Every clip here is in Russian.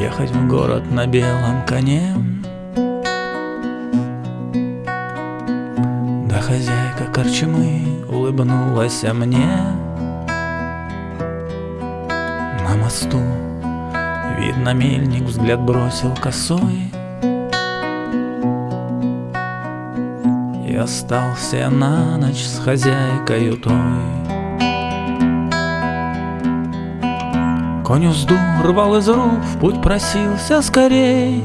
Ехать в город на белом коне. Да хозяйка корчмы улыбнулась мне. На мосту Видно, мельник взгляд бросил косой. И остался на ночь с хозяйкой той Конь узду рвал из рук, путь просился скорей.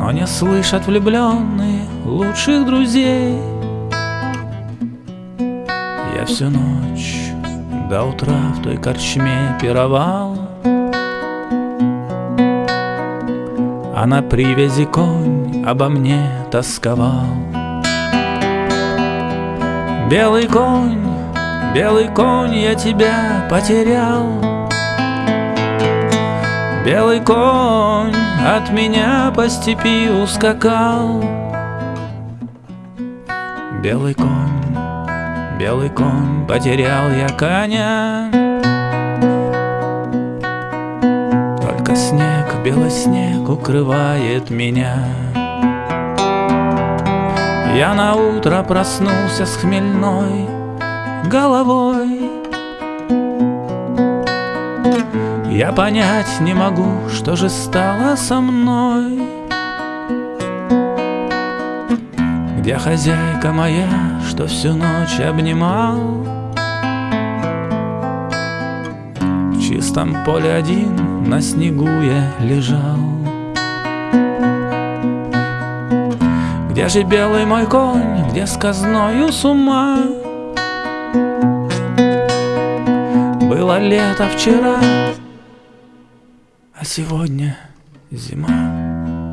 Но не слышат влюбленные лучших друзей. Я всю ночь до утра в той корчме пировал. А на привязи конь обо мне тосковал. Белый конь Белый конь, я тебя потерял. Белый конь от меня по степи ускакал. Белый конь, белый конь, потерял я коня. Только снег, белый снег укрывает меня. Я на утро проснулся с хмельной головой. Я понять не могу, что же стало со мной. Где хозяйка моя, что всю ночь обнимал? В чистом поле один на снегу я лежал. Где же белый мой конь, где сказною с ума Было лето вчера, а сегодня зима.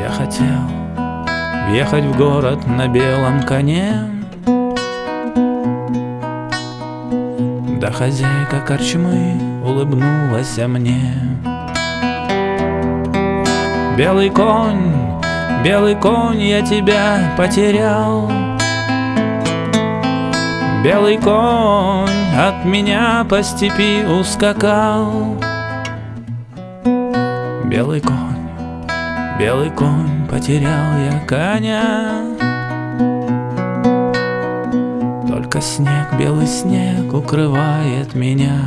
Я хотел въехать в город на белом коне, Да хозяйка корчмы улыбнулась мне. Белый конь, белый конь, я тебя потерял. Белый конь от меня по степи ускакал. Белый конь, белый конь, потерял я коня. Только снег, белый снег укрывает меня.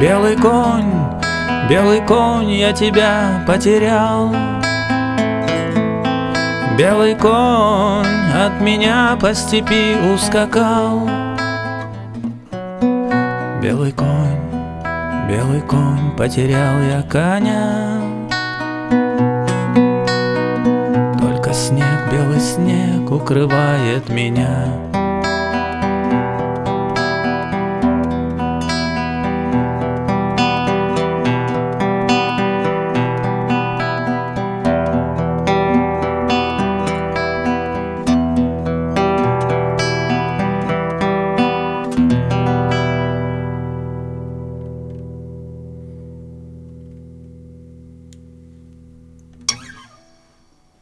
Белый конь, белый конь, я тебя потерял Белый конь от меня по степи ускакал. Белый конь, белый конь, потерял я коня. Только снег, белый снег укрывает меня